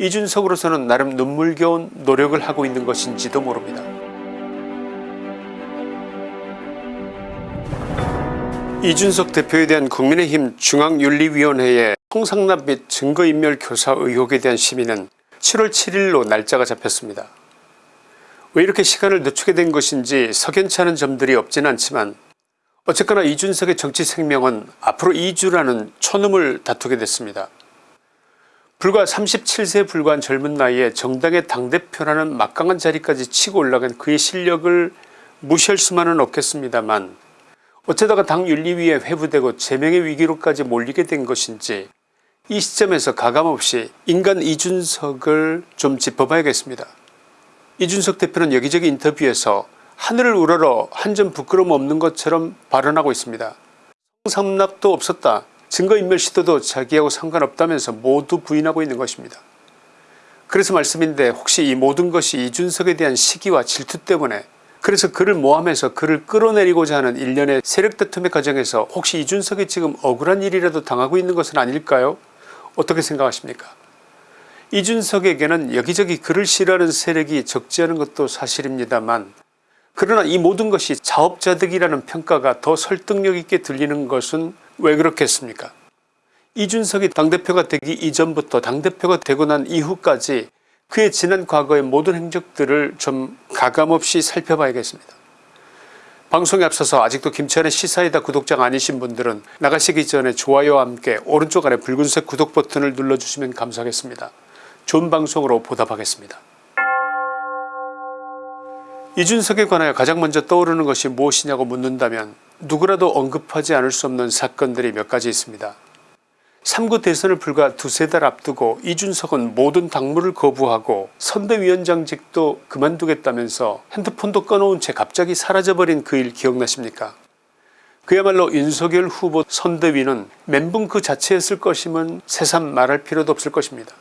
이준석으로서는 나름 눈물겨운 노력을 하고 있는 것인지도 모릅니다. 이준석 대표에 대한 국민의힘 중앙윤리위원회의 홍상납 및 증거인멸 교사 의혹에 대한 심의는 7월 7일로 날짜가 잡혔습니다. 왜 이렇게 시간을 늦추게 된 것인지 석연치 않은 점들이 없진 않지만 어쨌거나 이준석의 정치 생명은 앞으로 2주라는 초놈을 다투게 됐습니다. 불과 37세에 불과한 젊은 나이에 정당의 당대표라는 막강한 자리까지 치고 올라간 그의 실력을 무시할 수만은 없겠습니다만 어쩌다가 당 윤리위에 회부되고 제명의 위기로까지 몰리게 된 것인지 이 시점에서 가감없이 인간 이준석을 좀 짚어봐야겠습니다. 이준석 대표는 여기저기 인터뷰에서 하늘을 우러러 한 점 부끄러움 없는 것처럼 발언하고 있습니다. 성삼납도 없었다. 증거인멸 시도도 자기하고 상관없다면서 모두 부인하고 있는 것입니다. 그래서 말씀인데 혹시 이 모든 것이 이준석에 대한 시기와 질투 때문에 그래서 그를 모함해서 그를 끌어내리고자 하는 일련의 세력다툼의 과정에서 혹시 이준석이 지금 억울한 일이라도 당하고 있는 것은 아닐까요 어떻게 생각하십니까 이준석에게는 여기저기 그를 싫어하는 세력이 적지 않은 것도 사실입니다만 그러나 이 모든 것이 자업자득이라는 평가가 더 설득력 있게 들리는 것은 왜 그렇겠습니까 이준석이 당대표가 되기 이전부터 당대표가 되고 난 이후까지 그의 지난 과거의 모든 행적들을 좀 가감없이 살펴봐야겠습니다. 방송에 앞서서 아직도 김치환의 시사이다 구독자가 아니신 분들은 나가시기 전에 좋아요와 함께 오른쪽 아래 붉은색 구독 버튼을 눌러주시면 감사하겠습니다. 좋은 방송으로 보답하겠습니다. 이준석에 관하여 가장 먼저 떠오르는 것이 무엇이냐고 묻는다면 누구라도 언급하지 않을 수 없는 사건들이 몇 가지 있습니다. 3구 대선을 불과 두세 달 앞두고 이준석은 모든 당무를 거부하고 선대위원장직도 그만두겠다면서 핸드폰도 꺼놓은 채 갑자기 사라져버린 그 일 기억나십니까 그야말로 윤석열 후보 선대위는 멘붕 그 자체였을 것임은 새삼 말할 필요도 없을 것입니다.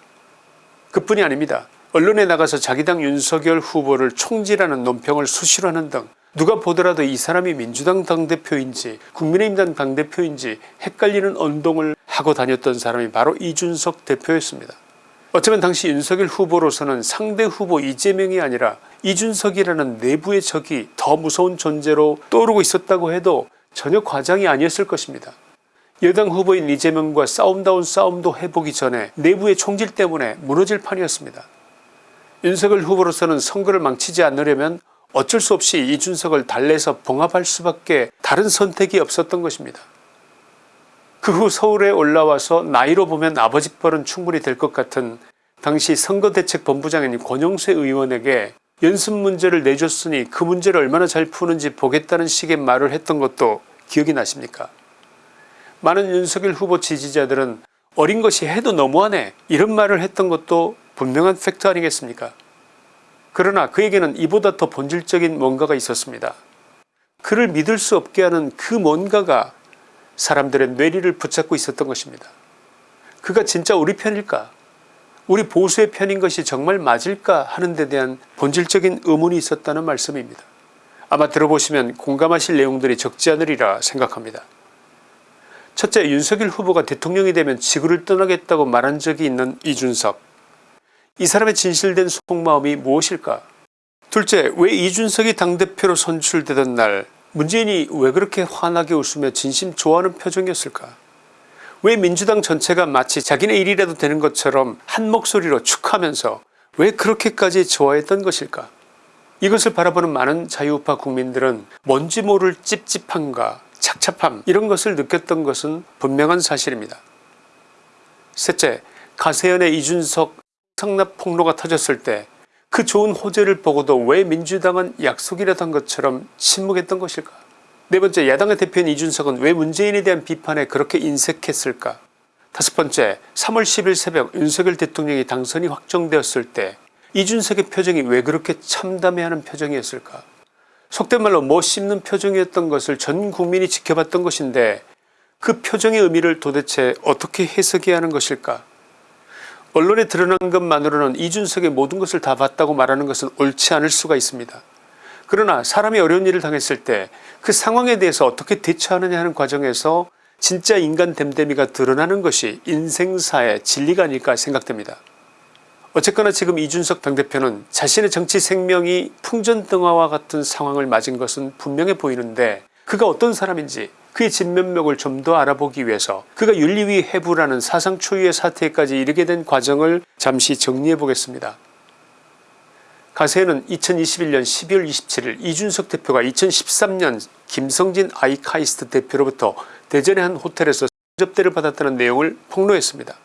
그뿐이 아닙니다. 언론에 나가서 자기 당 윤석열 후보를 총질하는 논평을 수시로 하는 등 누가 보더라도 이 사람이 민주당 당대표인지 국민의힘당 당대표인지 헷갈리는 언동을 하고 다녔던 사람이 바로 이준석 대표였습니다. 어쩌면 당시 윤석열 후보로서는 상대 후보 이재명이 아니라 이준석이라는 내부의 적이 더 무서운 존재로 떠오르고 있었다고 해도 전혀 과장이 아니었을 것입니다. 여당 후보인 이재명과 싸움다운 싸움도 해보기 전에 내부의 총질 때문에 무너질 판이었습니다. 윤석열 후보로서는 선거를 망치지 않으려면 어쩔 수 없이 이준석을 달래서 봉합할 수밖에 다른 선택이 없었던 것입니다. 그 후 서울에 올라와서 나이로 보면 아버지 뻘은 충분히 될 것 같은 당시 선거대책본부장인 권영세 의원에게 연습 문제를 내줬으니 그 문제를 얼마나 잘 푸는지 보겠다는 식의 말을 했던 것도 기억이 나십니까 많은 윤석열 후보 지지자들은 어린 것이 해도 너무하네 이런 말을 했던 것도 분명한 팩트 아니겠습니까 그러나 그에게는 이보다 더 본질적인 뭔가가 있었습니다. 그를 믿을 수 없게 하는 그 뭔가가 사람들의 뇌리를 붙잡고 있었던 것입니다. 그가 진짜 우리 편일까 우리 보수의 편인 것이 정말 맞을까 하는 데 대한 본질적인 의문이 있었다는 말씀입니다. 아마 들어보시면 공감하실 내용들이 적지 않으리라 생각합니다. 첫째 윤석열 후보가 대통령이 되면 지구를 떠나겠다고 말한 적이 있는 이준석 이 사람의 진실된 속마음이 무엇일까? 둘째 왜 이준석이 당대표로 선출되던 날 문재인이 왜 그렇게 환하게 웃으며 진심 좋아하는 표정이었을까? 왜 민주당 전체가 마치 자기네 일이라도 되는 것처럼 한 목소리로 축하면서 왜 그렇게까지 좋아했던 것일까? 이것을 바라보는 많은 자유우파 국민들은 뭔지 모를 찝찝함과 착잡함 이런 것을 느꼈던 것은 분명한 사실입니다. 셋째 가세연의 이준석 성납 폭로가 터졌을 때 그 좋은 호재를 보고도 왜 민주당은 약속이라도 한 것처럼 침묵했던 것일까? 네번째 야당의 대표인 이준석은 왜 문재인에 대한 비판에 그렇게 인색했을까? 다섯 번째 3월 10일 새벽 윤석열 대통령이 당선이 확정되었을 때 이준석의 표정이 왜 그렇게 참담해하는 표정이었을까? 속된 말로 뭐 씹는 표정이었던 것을 전 국민이 지켜봤던 것인데 그 표정의 의미를 도대체 어떻게 해석해야 하는 것일까 언론에 드러난 것만으로는 이준석의 모든 것을 다 봤다고 말하는 것은 옳지 않을 수가 있습니다. 그러나 사람이 어려운 일을 당했을 때 그 상황에 대해서 어떻게 대처하느냐 하는 과정에서 진짜 인간 됨됨이가 드러나는 것이 인생사의 진리가 아닐까 생각됩니다. 어쨌거나 지금 이준석 당대표는 자신의 정치 생명이 풍전등화와 같은 상황을 맞은 것은 분명해 보이는데 그가 어떤 사람인지 그의 진면목을 좀 더 알아보기 위해서 그가 윤리위 해부라는 사상 초유의 사태까지 이르게 된 과정을 잠시 정리해 보겠습니다. 가세는 2021년 12월 27일 이준석 대표가 2013년 김성진 아이카이스트 대표로부터 대전의 한 호텔에서 접대를 받았다는 내용을 폭로했습니다.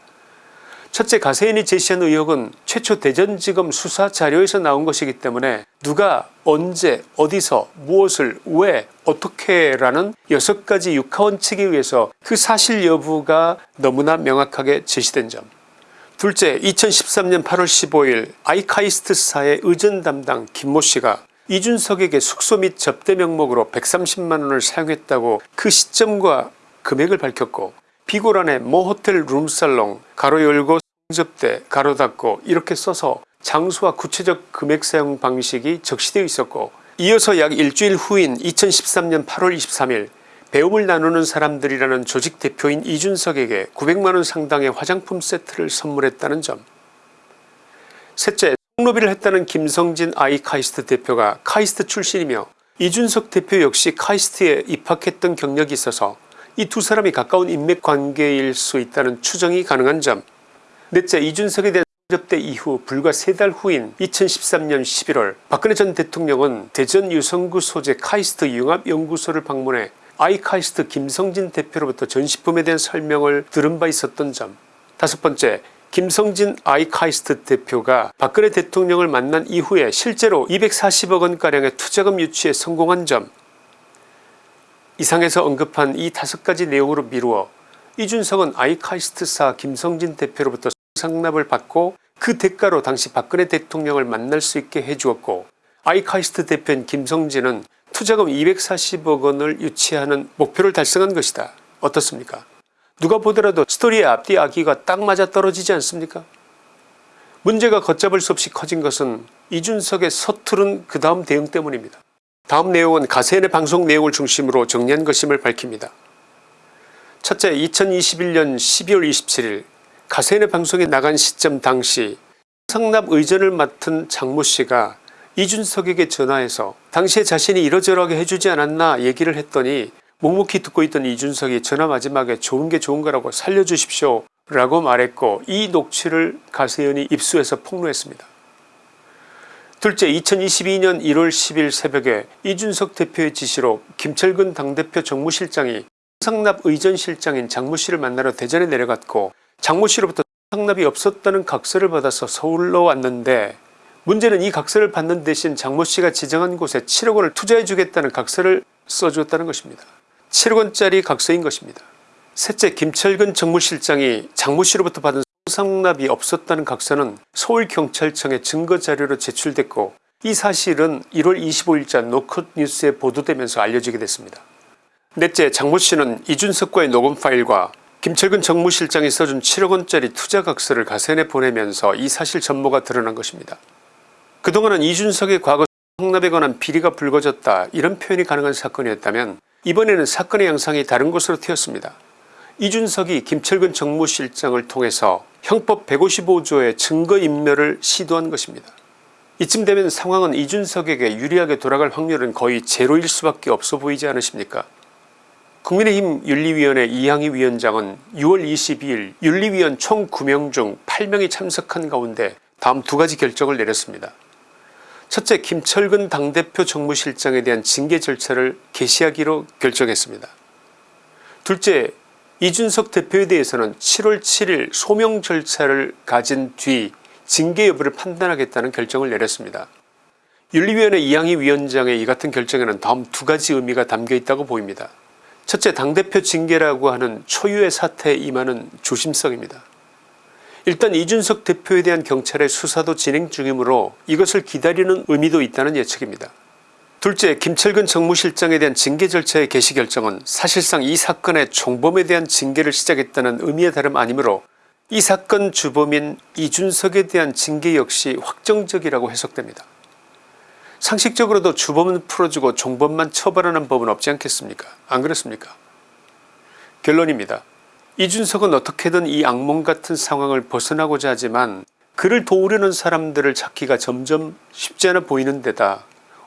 첫째 가세인이 제시한 의혹은 최초 대전지검 수사 자료에서 나온 것이기 때문에 누가 언제 어디서 무엇을 왜 어떻게 라는 6가지 육하원칙에 의해서 그 사실 여부가 너무나 명확하게 제시된 점. 둘째 2013년 8월 15일 아이카이스트사의 의전 담당 김모씨가 이준석에게 숙소 및 접대 명목으로 130만원을 사용했다고 그 시점과 금액을 밝혔고 비고란에 모 호텔 룸살롱 가로 열고 접대 가로 닫고 이렇게 써서 장소와 구체적 금액 사용 방식이 적시되어 있었고 이어서 약 일주일 후인 2013년 8월 23일 배움을 나누는 사람들이라는 조직 대표인 이준석에게 900만원 상당의 화장품 세트를 선물했다는 점. 셋째 송로비를 했다는 김성진 아이카이스트 대표가 카이스트 출신이며 이준석 대표 역시 카이스트에 입학했던 경력이 있어서 이 두 사람이 가까운 인맥관계일 수 있다는 추정이 가능한 점 넷째 이준석에 대한 접대 이후 불과 세 달 후인 2013년 11월 박근혜 전 대통령은 대전 유성구 소재 카이스트 융합연구소를 방문해 아이카이스트 김성진 대표로부터 전시품에 대한 설명을 들은 바 있었던 점. 다섯 번째 김성진 아이카이스트 대표가 박근혜 대통령을 만난 이후에 실제로 240억원가량의 투자금 유치에 성공한 점. 이상에서 언급한 이 다섯 가지 내용으로 미루어 이준석은 아이카이스트사 김성진 대표로부터 상납을 받고 그 대가로 당시 박근혜 대통령을 만날 수 있게 해주었고 아이카이스트 대표인 김성진은 투자금 240억 원을 유치하는 목표를 달성한 것이다. 어떻습니까 누가 보더라도 스토리의 앞뒤 아기가 딱 맞아 떨어지지 않습니까 문제가 걷잡을 수 없이 커진 것은 이준석의 서투른 그 다음 대응 때문입니다. 다음 내용은 가세인의 방송 내용을 중심으로 정리한 것임을 밝힙니다. 첫째 2021년 12월 27일 가세인의 방송에 나간 시점 당시 성납 의전을 맡은 장모씨가 이준석에게 전화해서 당시에 자신이 이러저러하게 해주지 않았나 얘기를 했더니 묵묵히 듣고 있던 이준석이 전화 마지막에 좋은 게 좋은 거라고 살려주십시오 라고 말했고 이 녹취를 가세연이 입수해서 폭로했습니다. 둘째 2022년 1월 10일 새벽에 이준석 대표의 지시로 김철근 당대표 정무실장이 성납 의전실장인 장모씨를 만나러 대전에 내려갔고 장모 씨로부터 성납이 없었다는 각서를 받아서 서울로 왔는데 문제는 이 각서를 받는 대신 장모 씨가 지정한 곳에 7억 원을 투자해 주겠다는 각서를 써주었다는 것입니다. 7억 원짜리 각서인 것입니다. 셋째 김철근 정무실장이 장모 씨로부터 받은 성납이 없었다는 각서는 서울경찰청에 증거자료로 제출됐고 이 사실은 1월 25일자 노컷 뉴스에 보도되면서 알려지게 됐습니다. 넷째 장모 씨는 이준석과의 녹음 파일과 김철근 정무실장이 써준 7억원짜리 투자각서를 가세내 보내면서 이 사실 전모가 드러난 것입니다. 그동안은 이준석의 과거 성납에 관한 비리가 불거졌다 이런 표현이 가능한 사건이었다면 이번에는 사건의 양상이 다른 곳으로 튀었습니다. 이준석이 김철근 정무실장을 통해서 형법 155조의 증거인멸을 시도한 것입니다. 이쯤 되면 상황은 이준석에게 유리하게 돌아갈 확률은 거의 제로일 수밖에 없어 보이지 않으십니까 국민의힘 윤리위원회 이항희 위원장은 6월 22일 윤리위원 총 9명 중 8명이 참석한 가운데 다음 두 가지 결정을 내렸습니다. 첫째 김철근 당대표 정무실장에 대한 징계 절차를 개시하기로 결정했습니다. 둘째 이준석 대표에 대해서는 7월 7일 소명 절차를 가진 뒤 징계 여부를 판단하겠다는 결정을 내렸습니다. 윤리위원회 이항희 위원장의 이 같은 결정에는 다음 두 가지 의미가 담겨있다고 보입니다. 첫째 당대표 징계라고 하는 초유의 사태에 임하는 조심성입니다. 일단 이준석 대표에 대한 경찰의 수사도 진행 중이므로 이것을 기다리는 의미도 있다는 예측입니다. 둘째 김철근 정무실장에 대한 징계 절차의 개시 결정은 사실상 이 사건의 총범에 대한 징계를 시작했다는 의미의 다름 아니므로 이 사건 주범인 이준석에 대한 징계 역시 확정적이라고 해석됩니다. 상식적으로도 주범은 풀어주고 종범만 처벌하는 법은 없지 않겠습니까 안 그렇습니까 결론입니다. 이준석은 어떻게든 이 악몽 같은 상황을 벗어나고자 하지만 그를 도우려는 사람들을 찾기가 점점 쉽지 않아 보이는 데다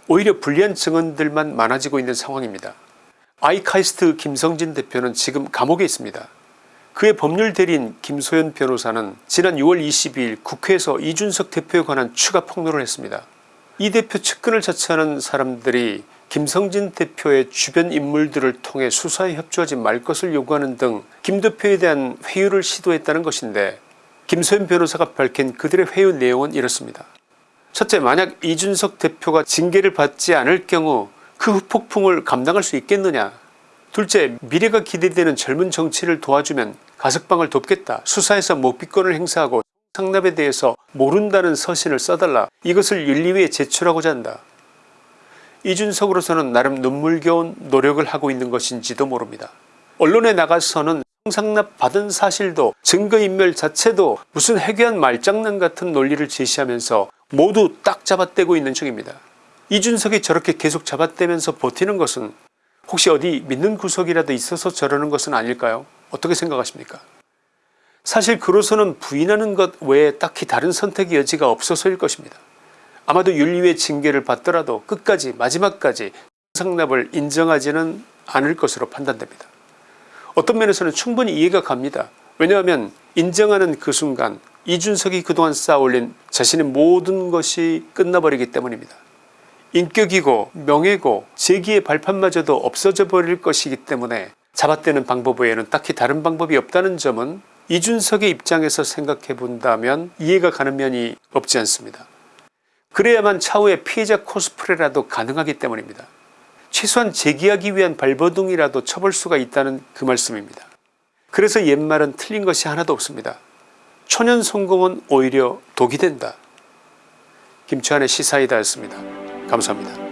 오히려 불리한 증언들만 많아지고 있는 상황입니다. 아이카이스트 김성진 대표는 지금 감옥에 있습니다. 그의 법률 대리인 김소연 변호사는 지난 6월 22일 국회에서 이준석 대표에 관한 추가 폭로를 했습니다. 이 대표 측근을 자처하는 사람들이 김성진 대표의 주변 인물들을 통해 수사에 협조하지 말 것을 요구하는 등 김 대표에 대한 회유를 시도했다는 것인데 김소연 변호사가 밝힌 그들의 회유 내용은 이렇습니다. 첫째 만약 이준석 대표가 징계를 받지 않을 경우 그 후폭풍을 감당할 수 있겠느냐 둘째 미래가 기대되는 젊은 정치를 도와주면 가석방을 돕겠다 수사에서 목비권을 행사하고 상납에 대해서 모른다는 서신을 써달라 이것을 윤리위에 제출하고자 한다. 이준석으로서는 나름 눈물겨운 노력을 하고 있는 것인지도 모릅니다. 언론에 나가서는 성상납 받은 사실도 증거인멸 자체도 무슨 해괴한 말장난 같은 논리를 제시하면서 모두 딱 잡아떼고 있는 중입니다. 이준석이 저렇게 계속 잡아떼면서 버티는 것은 혹시 어디 믿는 구석이라도 있어서 저러는 것은 아닐까요 어떻게 생각하십니까 사실 그로서는 부인하는 것 외에 딱히 다른 선택의 여지가 없어서일 것입니다. 아마도 윤리위의 징계를 받더라도 끝까지 마지막까지 성상납을 인정하지는 않을 것으로 판단됩니다. 어떤 면에서는 충분히 이해가 갑니다. 왜냐하면 인정하는 그 순간 이준석이 그동안 쌓아올린 자신의 모든 것이 끝나버리기 때문입니다. 인격이고 명예고 재기의 발판마저도 없어져 버릴 것이기 때문에 잡아떼는 방법 외에는 딱히 다른 방법이 없다는 점은 이준석의 입장에서 생각해 본다면 이해가 가는 면이 없지 않습니다. 그래야만 차후에 피해자 코스프레라도 가능하기 때문입니다. 최소한 재기하기 위한 발버둥이라도 쳐볼 수가 있다는 그 말씀입니다. 그래서 옛말은 틀린 것이 하나도 없습니다. 초년 성공은 오히려 독이 된다. 김치환의 시사이다였습니다. 감사합니다.